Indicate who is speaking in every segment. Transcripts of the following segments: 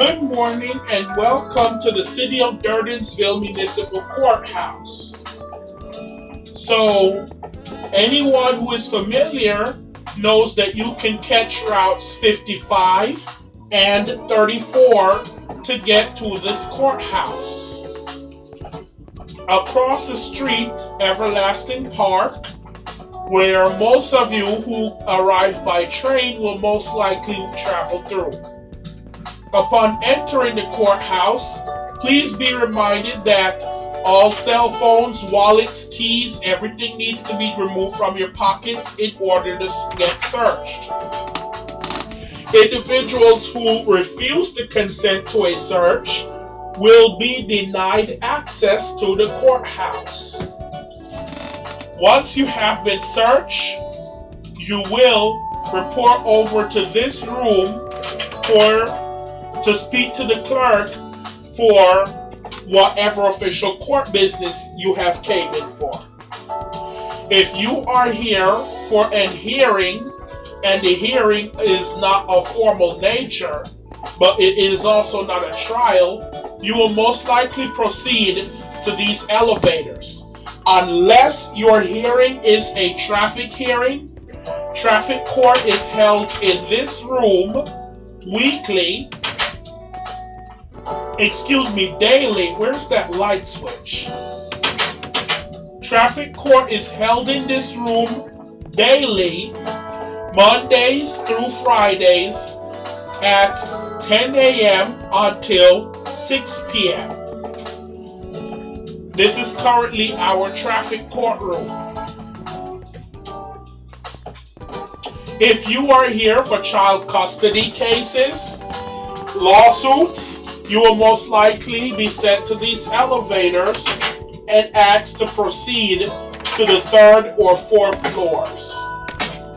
Speaker 1: Good morning and welcome to the City of Durdensville Municipal Courthouse. So, anyone who is familiar knows that you can catch routes 55 and 34 to get to this courthouse. Across the street, Everlasting Park, where most of you who arrive by train will most likely travel through. Upon entering the courthouse, please be reminded that all cell phones, wallets, keys, everything needs to be removed from your pockets in order to get searched. Individuals who refuse to consent to a search will be denied access to the courthouse. Once you have been searched, you will report over to this room for to speak to the clerk for whatever official court business you have came in for. If you are here for an hearing and the hearing is not of formal nature, but it is also not a trial, you will most likely proceed to these elevators. Unless your hearing is a traffic hearing, traffic court is held in this room weekly excuse me, daily. Where's that light switch? Traffic court is held in this room daily, Mondays through Fridays at 10 a.m. until 6 p.m. This is currently our traffic courtroom. If you are here for child custody cases, lawsuits, you will most likely be sent to these elevators and asked to proceed to the third or fourth floors.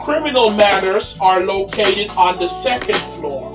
Speaker 1: Criminal matters are located on the second floor.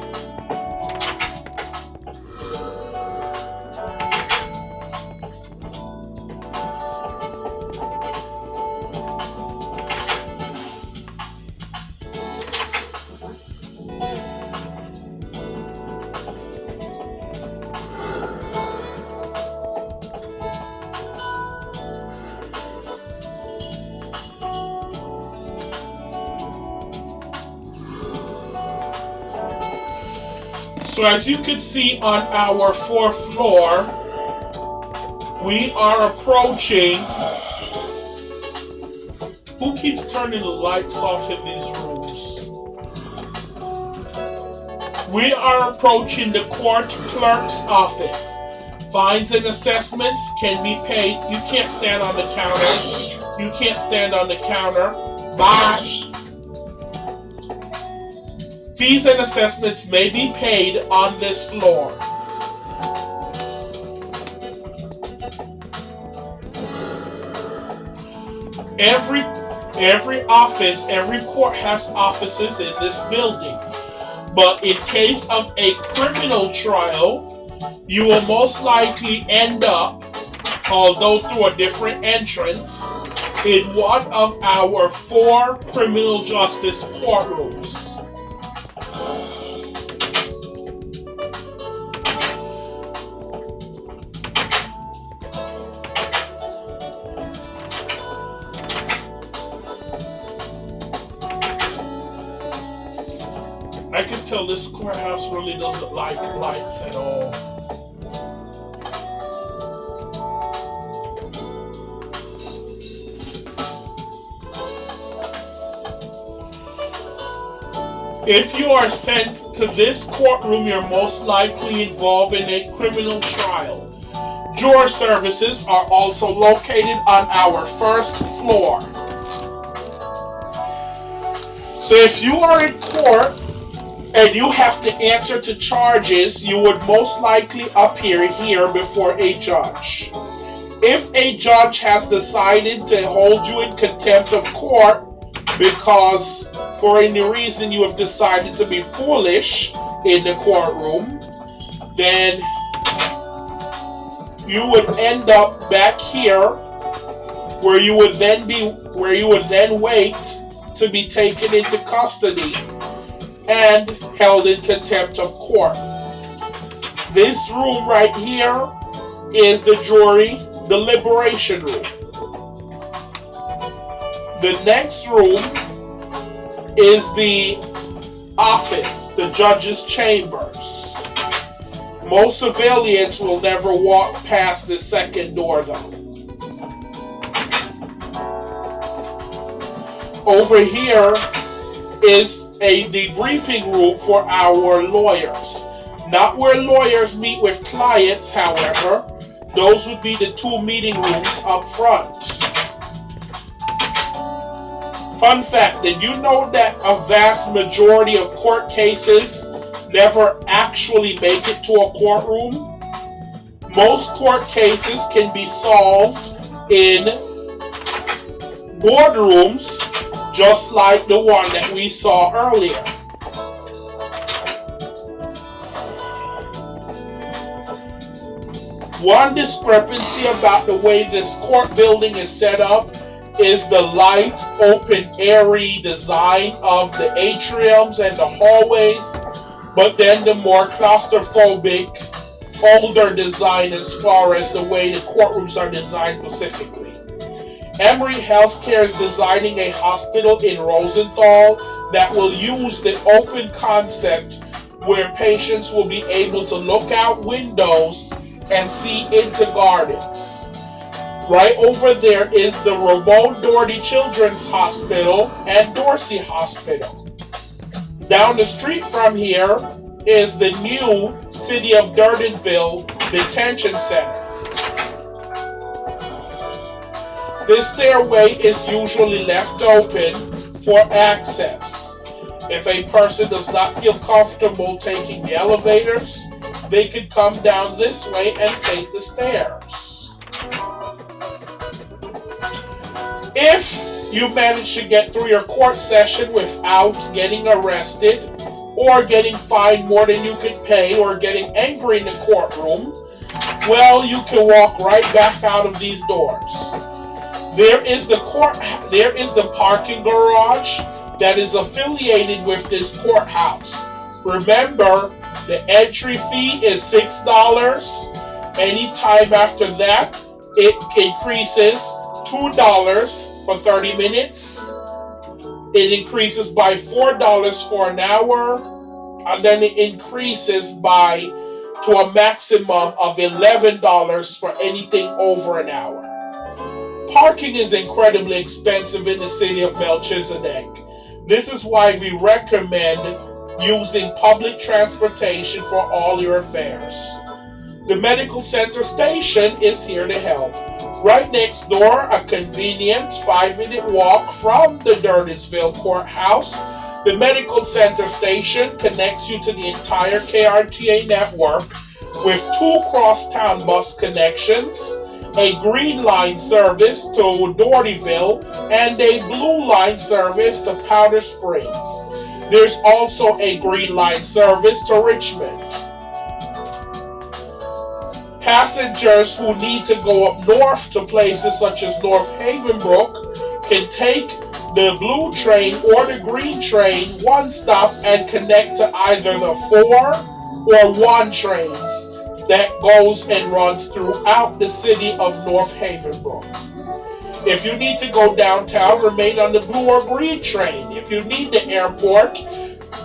Speaker 1: So as you can see on our fourth floor, we are approaching. Who keeps turning the lights off in these rooms? We are approaching the court clerk's office. Fines and assessments can be paid. You can't stand on the counter. You can't stand on the counter. Bye. Fees and assessments may be paid on this floor. Every every office, every court has offices in this building. But in case of a criminal trial, you will most likely end up, although through a different entrance, in one of our four criminal justice courtrooms. Courthouse really doesn't like lights at all. If you are sent to this courtroom, you're most likely involved in a criminal trial. Juror services are also located on our first floor. So if you are in court and you have to answer to charges, you would most likely appear here before a judge. If a judge has decided to hold you in contempt of court because for any reason you have decided to be foolish in the courtroom, then you would end up back here where you would then be where you would then wait to be taken into custody and held in contempt of court. This room right here is the jury deliberation room. The next room is the office, the judge's chambers. Most civilians will never walk past the second door though. Over here is a debriefing room for our lawyers. Not where lawyers meet with clients, however. Those would be the two meeting rooms up front. Fun fact, did you know that a vast majority of court cases never actually make it to a courtroom? Most court cases can be solved in boardrooms just like the one that we saw earlier. One discrepancy about the way this court building is set up is the light, open, airy design of the atriums and the hallways, but then the more claustrophobic, older design as far as the way the courtrooms are designed specifically. Emory Healthcare is designing a hospital in Rosenthal that will use the open concept where patients will be able to look out windows and see into gardens. Right over there is the Ramon Doherty Children's Hospital and Dorsey Hospital. Down the street from here is the new City of Durdenville Detention Center. This stairway is usually left open for access. If a person does not feel comfortable taking the elevators, they could come down this way and take the stairs. If you manage to get through your court session without getting arrested, or getting fined more than you could pay, or getting angry in the courtroom, well, you can walk right back out of these doors. There is the court. There is the parking garage that is affiliated with this courthouse. Remember, the entry fee is six dollars. Anytime after that, it increases $2 for 30 minutes. It increases by $4 for an hour. And then it increases by to a maximum of $11 for anything over an hour. Parking is incredibly expensive in the city of Melchizedek. This is why we recommend using public transportation for all your affairs. The medical center station is here to help. Right next door, a convenient five minute walk from the Durdenville Courthouse. The Medical Center station connects you to the entire KRTA network with two crosstown bus connections, a Green Line service to Dohertyville, and a Blue Line service to Powder Springs. There's also a Green Line service to Richmond. Passengers who need to go up north to places such as North Havenbrook can take the blue train or the green train one stop and connect to either the four or one trains that goes and runs throughout the city of North Havenbrook. If you need to go downtown, remain on the blue or green train. If you need the airport,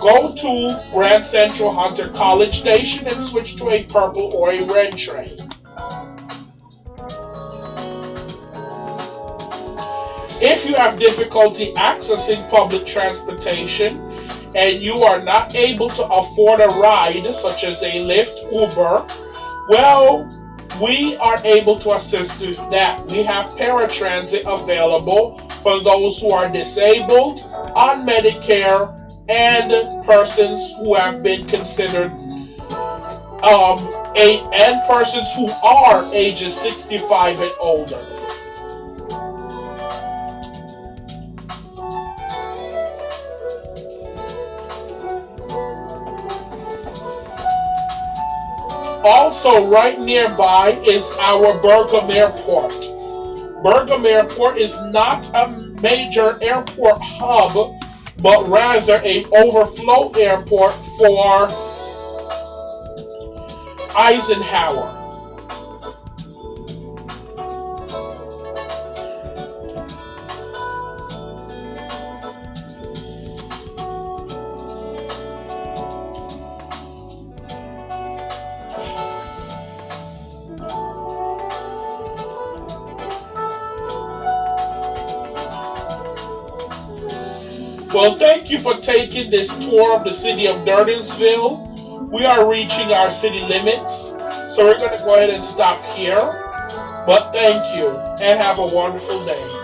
Speaker 1: Go to Grand Central Hunter College Station and switch to a purple or a red train. If you have difficulty accessing public transportation and you are not able to afford a ride, such as a Lyft, Uber, well, we are able to assist with that. We have paratransit available for those who are disabled, on Medicare, and persons who have been considered um, a, and persons who are ages 65 and older. Also, right nearby is our Burgum Airport. Burgum Airport is not a major airport hub but rather a overflow airport for Eisenhower. Well, thank you for taking this tour of the city of Durdensville. We are reaching our city limits, so we're going to go ahead and stop here. But thank you and have a wonderful day.